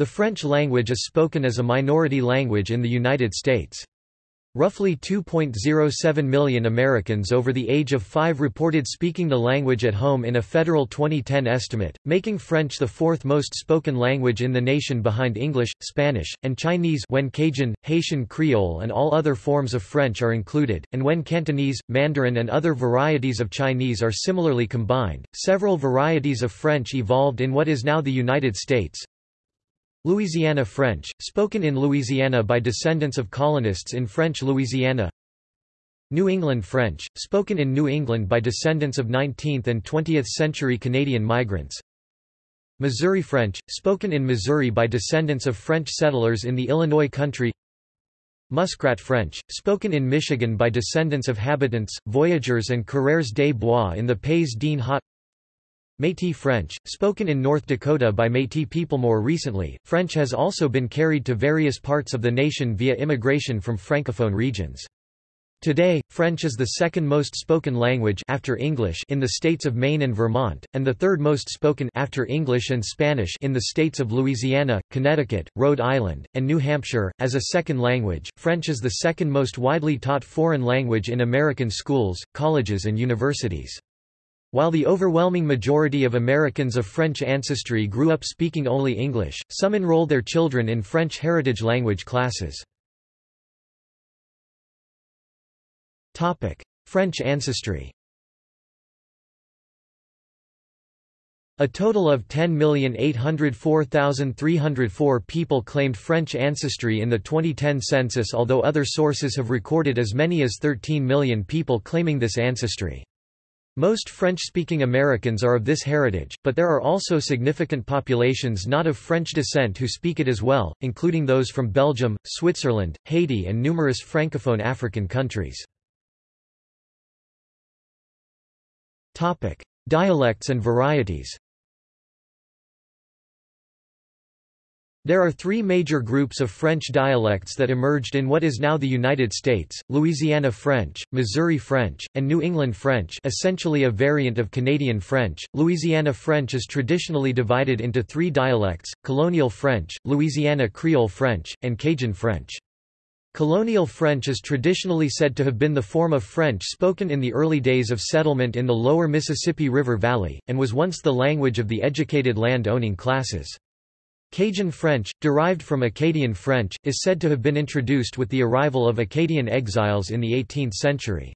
The French language is spoken as a minority language in the United States. Roughly 2.07 million Americans over the age of 5 reported speaking the language at home in a federal 2010 estimate, making French the fourth most spoken language in the nation behind English, Spanish, and Chinese when Cajun, Haitian Creole and all other forms of French are included, and when Cantonese, Mandarin and other varieties of Chinese are similarly combined. Several varieties of French evolved in what is now the United States, Louisiana French, spoken in Louisiana by descendants of colonists in French Louisiana. New England French, spoken in New England by descendants of 19th and 20th century Canadian migrants. Missouri French, spoken in Missouri by descendants of French settlers in the Illinois country. Muskrat French, spoken in Michigan by descendants of habitants, voyageurs and coureurs des bois in the Pays d'En Haut Métis French, spoken in North Dakota by Métis people more recently, French has also been carried to various parts of the nation via immigration from francophone regions. Today, French is the second most spoken language after English in the states of Maine and Vermont, and the third most spoken after English and Spanish in the states of Louisiana, Connecticut, Rhode Island, and New Hampshire. As a second language, French is the second most widely taught foreign language in American schools, colleges and universities. While the overwhelming majority of Americans of French ancestry grew up speaking only English, some enroll their children in French heritage language classes. French ancestry A total of 10,804,304 people claimed French ancestry in the 2010 census although other sources have recorded as many as 13 million people claiming this ancestry. Most French-speaking Americans are of this heritage, but there are also significant populations not of French descent who speak it as well, including those from Belgium, Switzerland, Haiti and numerous francophone African countries. Dialects and varieties There are three major groups of French dialects that emerged in what is now the United States, Louisiana French, Missouri French, and New England French essentially a variant of Canadian French. Louisiana French is traditionally divided into three dialects, Colonial French, Louisiana Creole French, and Cajun French. Colonial French is traditionally said to have been the form of French spoken in the early days of settlement in the lower Mississippi River Valley, and was once the language of the educated land-owning classes. Cajun French, derived from Acadian French, is said to have been introduced with the arrival of Acadian exiles in the 18th century.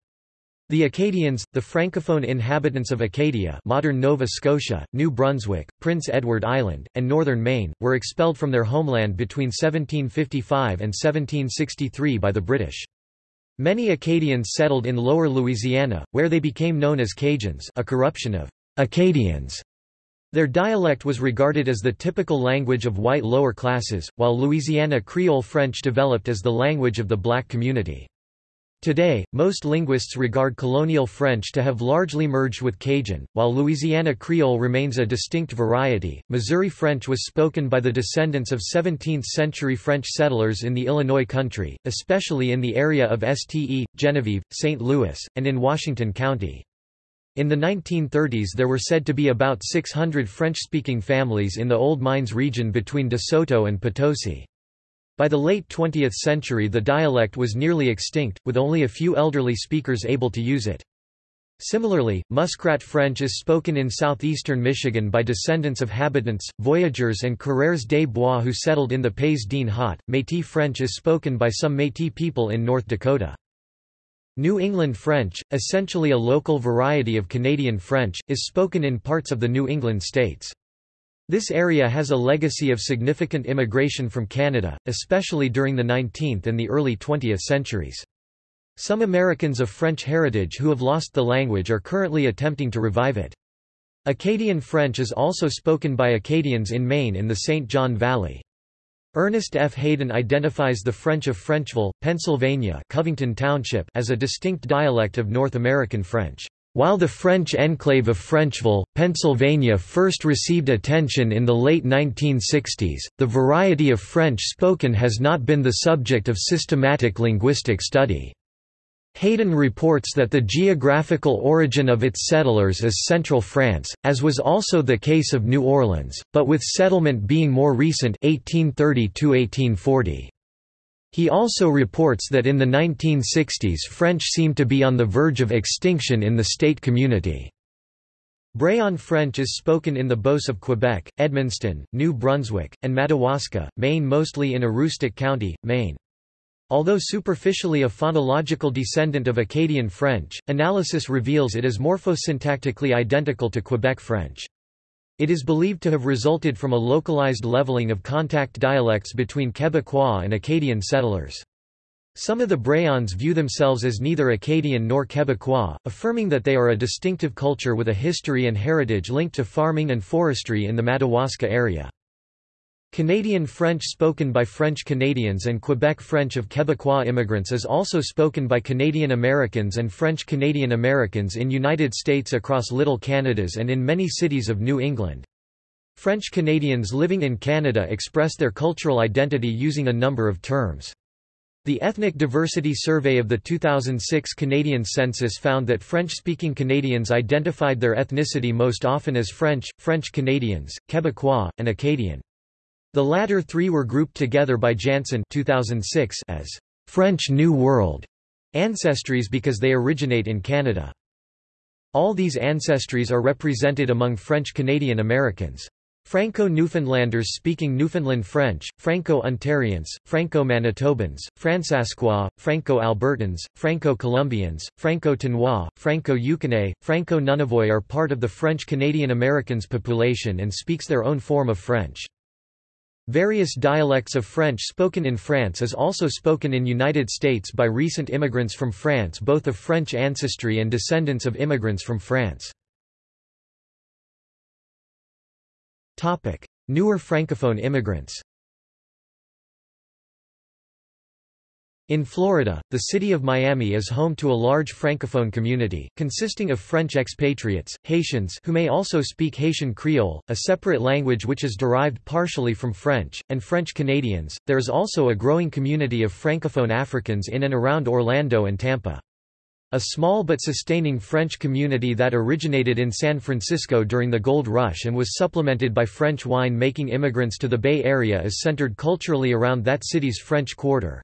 The Acadians, the francophone inhabitants of Acadia modern Nova Scotia, New Brunswick, Prince Edward Island, and northern Maine, were expelled from their homeland between 1755 and 1763 by the British. Many Acadians settled in lower Louisiana, where they became known as Cajuns a corruption of Acadians. Their dialect was regarded as the typical language of white lower classes, while Louisiana Creole French developed as the language of the black community. Today, most linguists regard colonial French to have largely merged with Cajun, while Louisiana Creole remains a distinct variety. Missouri French was spoken by the descendants of 17th century French settlers in the Illinois country, especially in the area of Ste, Genevieve, St. Louis, and in Washington County. In the 1930s there were said to be about 600 French-speaking families in the Old Mines region between De Soto and Potosi. By the late 20th century the dialect was nearly extinct, with only a few elderly speakers able to use it. Similarly, Muskrat French is spoken in southeastern Michigan by descendants of habitants, voyageurs and coureurs des bois who settled in the Pays d'En Haut. Métis French is spoken by some Métis people in North Dakota. New England French, essentially a local variety of Canadian French, is spoken in parts of the New England states. This area has a legacy of significant immigration from Canada, especially during the 19th and the early 20th centuries. Some Americans of French heritage who have lost the language are currently attempting to revive it. Acadian French is also spoken by Acadians in Maine in the St. John Valley. Ernest F. Haden identifies the French of Frenchville, Pennsylvania Covington Township as a distinct dialect of North American French. While the French enclave of Frenchville, Pennsylvania first received attention in the late 1960s, the variety of French spoken has not been the subject of systematic linguistic study. Haden reports that the geographical origin of its settlers is central France, as was also the case of New Orleans, but with settlement being more recent 1830–1840. He also reports that in the 1960s French seemed to be on the verge of extinction in the state community. Brayon French is spoken in the Beauce of Quebec, Edmundston, New Brunswick, and Madawaska, Maine mostly in Aroostook County, Maine. Although superficially a phonological descendant of Acadian French, analysis reveals it is morphosyntactically identical to Quebec French. It is believed to have resulted from a localized leveling of contact dialects between Quebecois and Acadian settlers. Some of the Brayons view themselves as neither Acadian nor Quebecois, affirming that they are a distinctive culture with a history and heritage linked to farming and forestry in the Madawaska area. Canadian French spoken by French Canadians and Quebec French of Quebecois immigrants is also spoken by Canadian Americans and French Canadian Americans in United States across Little Canadas and in many cities of New England. French Canadians living in Canada express their cultural identity using a number of terms. The Ethnic Diversity Survey of the 2006 Canadian Census found that French-speaking Canadians identified their ethnicity most often as French, French Canadians, Quebecois, and Acadian. The latter three were grouped together by Jantzen 2006 as French New World ancestries because they originate in Canada. All these ancestries are represented among French-Canadian Americans. Franco-Newfoundlanders speaking Newfoundland French, Franco-Ontarians, Franco-Manitobans, Fransasquois, Franco-Albertans, Franco-Columbians, Franco-Ténois, Franco-Yukonnais, Franco-Nunavois are part of the French-Canadian Americans population and speaks their own form of French. Various dialects of French spoken in France is also spoken in United States by recent immigrants from France both of French ancestry and descendants of immigrants from France. Newer Francophone immigrants In Florida, the city of Miami is home to a large Francophone community, consisting of French expatriates, Haitians who may also speak Haitian Creole, a separate language which is derived partially from French, and French Canadians. There is also a growing community of Francophone Africans in and around Orlando and Tampa. A small but sustaining French community that originated in San Francisco during the Gold Rush and was supplemented by French wine-making immigrants to the Bay Area is centered culturally around that city's French Quarter.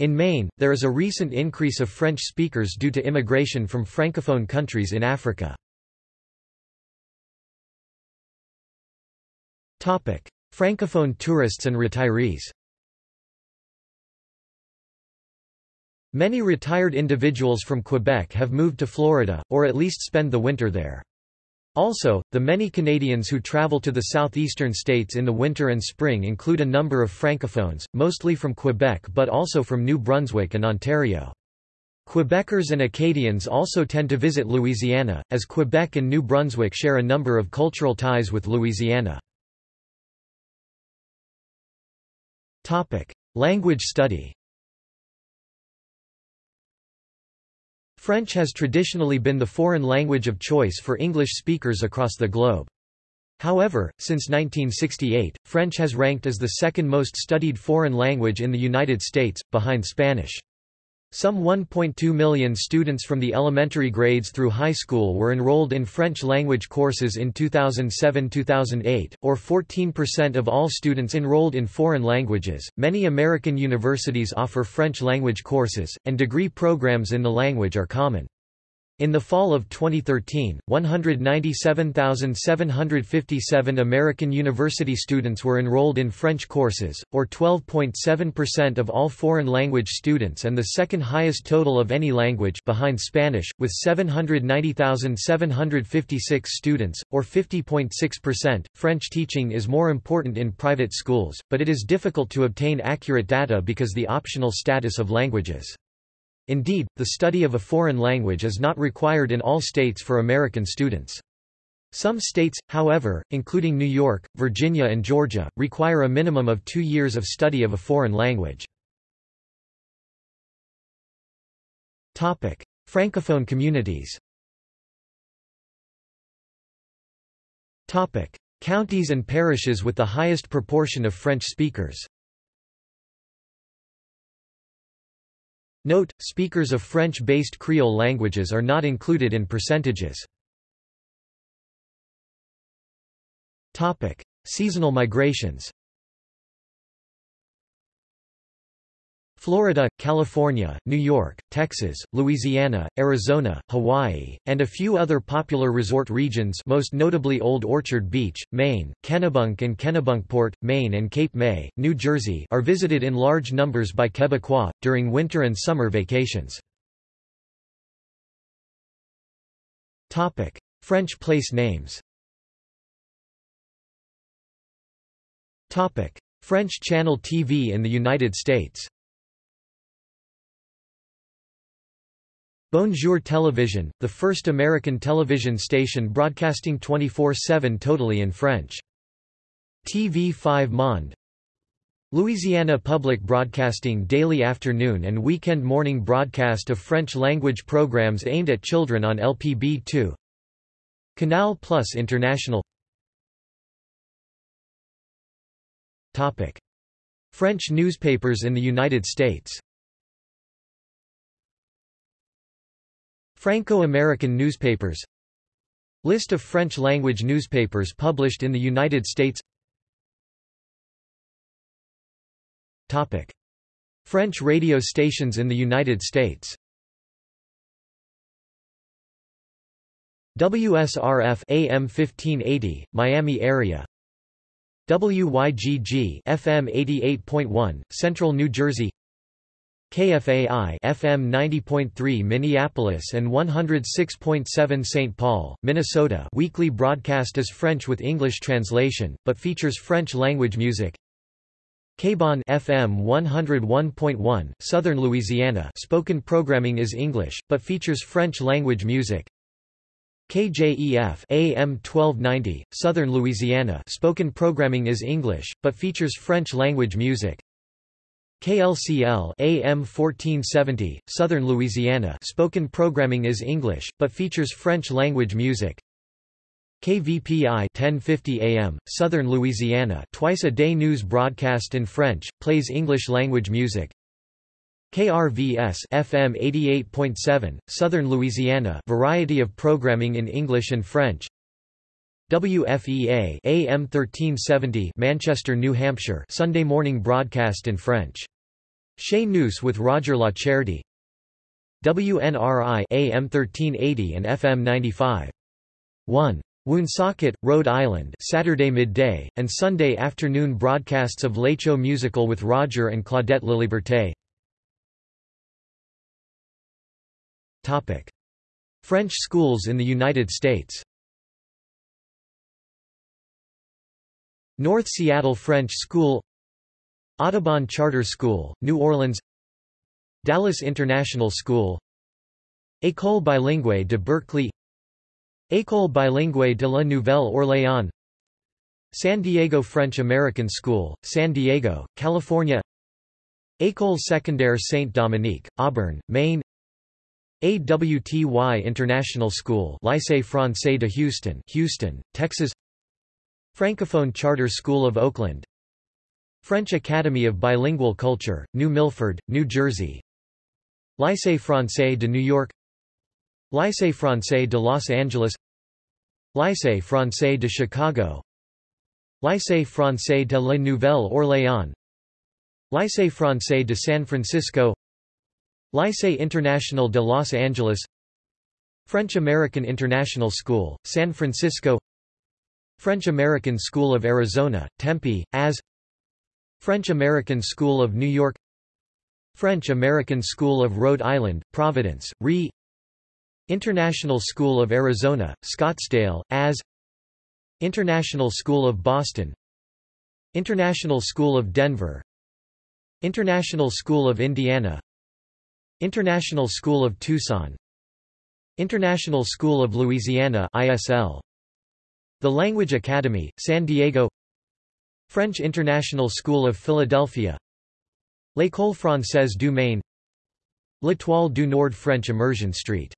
In Maine, there is a recent increase of French speakers due to immigration from Francophone countries in Africa. Francophone tourists and retirees Many retired individuals from Quebec have moved to Florida, or at least spend the winter there. Also, the many Canadians who travel to the southeastern states in the winter and spring include a number of francophones, mostly from Quebec but also from New Brunswick and Ontario. Quebecers and Acadians also tend to visit Louisiana, as Quebec and New Brunswick share a number of cultural ties with Louisiana. Language study French has traditionally been the foreign language of choice for English speakers across the globe. However, since 1968, French has ranked as the second most studied foreign language in the United States, behind Spanish. Some 1.2 million students from the elementary grades through high school were enrolled in French language courses in 2007-2008, or 14% of all students enrolled in foreign languages. Many American universities offer French language courses, and degree programs in the language are common. In the fall of 2013, 197,757 American university students were enrolled in French courses, or 12.7% of all foreign language students and the second highest total of any language behind Spanish, with 790,756 students, or 50.6%. French teaching is more important in private schools, but it is difficult to obtain accurate data because the optional status of languages. Indeed, the study of a foreign language is not required in all states for American students. Some states, however, including New York, Virginia and Georgia, require a minimum of two years of study of a foreign language. Francophone communities Counties and parishes with the highest proportion of French speakers Note, speakers of French-based Creole languages are not included in percentages. Seasonal migrations Florida, California, New York, Texas, Louisiana, Arizona, Hawaii, and a few other popular resort regions most notably Old Orchard Beach, Maine, Kennebunk and Kennebunkport, Maine and Cape May, New Jersey are visited in large numbers by Quebecois, during winter and summer vacations. French place names French Channel TV in the United States Bonjour Television, the first American television station broadcasting 24-7 totally in French. TV5 Monde Louisiana Public Broadcasting daily afternoon and weekend morning broadcast of French-language programs aimed at children on LPB2 Canal Plus International Topic. French newspapers in the United States Franco-American newspapers. List of French-language newspapers published in the United States. Topic. French radio stations in the United States. WSRF AM 1580, Miami area. WYGG FM 88.1, Central New Jersey KFAI FM 90.3 Minneapolis and 106.7 St. Paul, Minnesota. Weekly broadcast is French with English translation, but features French-language music. KBON FM 101.1, Southern Louisiana. Spoken programming is English, but features French-language music. KJEF AM 1290, Southern Louisiana. Spoken programming is English, but features French-language music KLCL AM 1470, Southern Louisiana spoken programming is English, but features French-language music. KVPI 1050 AM, Southern Louisiana twice a day news broadcast in French, plays English-language music. KRVS FM 88.7, Southern Louisiana variety of programming in English and French. WFEA AM 1370 Manchester, New Hampshire Sunday morning broadcast in French. Chez Nous with Roger LaCharity WNRI AM 1380 and FM 95. 1. Woonsocket, Rhode Island Saturday midday, and Sunday afternoon broadcasts of L'Écho Musical with Roger and Claudette Laliberté French schools in the United States North Seattle French School Audubon Charter School, New Orleans Dallas International School École bilingue de Berkeley École bilingue de la Nouvelle-Orléans San Diego French American School, San Diego, California École secondaire Saint-Dominique, Auburn, Maine AWTY International School Lycée Français de Houston, Houston, Texas Francophone Charter School of Oakland. French Academy of Bilingual Culture, New Milford, New Jersey. Lycée Français de New York. Lycée Français de Los Angeles. Lycée Français de Chicago. Lycée Français de la Nouvelle-Orléans Lycée Français de San Francisco. Lycée International de Los Angeles. French American International School, San Francisco French American School of Arizona, Tempe, AS French American School of New York French American School of Rhode Island, Providence, RE International School of Arizona, Scottsdale, AS International School of Boston International School of Denver International School of Indiana International School of Tucson International School of Louisiana ISL the Language Academy, San Diego. French International School of Philadelphia. L'École Française du Maine. L'Étoile du Nord French Immersion Street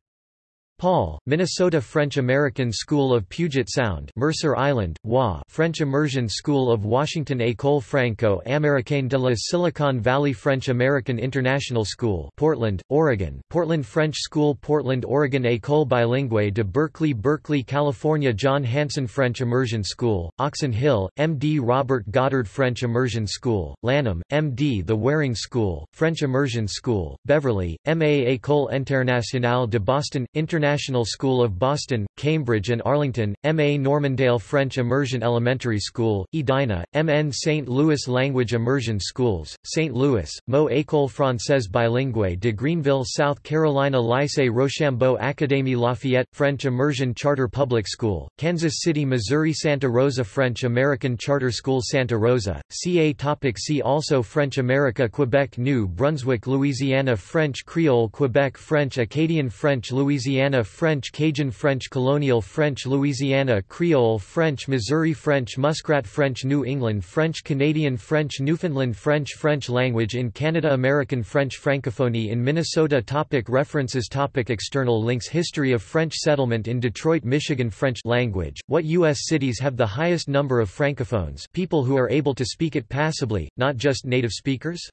Paul, Minnesota French American School of Puget Sound Mercer Island, WA French Immersion School of Washington École Franco-Américaine de la Silicon Valley French American International School Portland, Oregon Portland French School Portland, Oregon École Bilingue de Berkeley Berkeley, California John Hanson French Immersion School, Oxon Hill, M.D. Robert Goddard French Immersion School, Lanham, M.D. The Waring School, French Immersion School, Beverly, M.A. École Internationale de Boston, International International School of Boston, Cambridge and Arlington, M.A. Normandale French Immersion Elementary School, Edina, M.N. St. Louis Language Immersion Schools, St. Louis, Mo École Française Bilingue de Greenville South Carolina Lycée Rochambeau Académie Lafayette, French Immersion Charter Public School, Kansas City, Missouri Santa Rosa French American Charter School Santa Rosa, CA topic See also French America Quebec New Brunswick Louisiana French Creole Quebec French Acadian French French Cajun French Colonial French Louisiana Creole French Missouri French Muskrat French New England French Canadian French Newfoundland French French language in Canada American French Francophonie in Minnesota. Topic References. Topic External links. History of French settlement in Detroit, Michigan. French language, what U.S. cities have the highest number of francophones? People who are able to speak it passably, not just native speakers?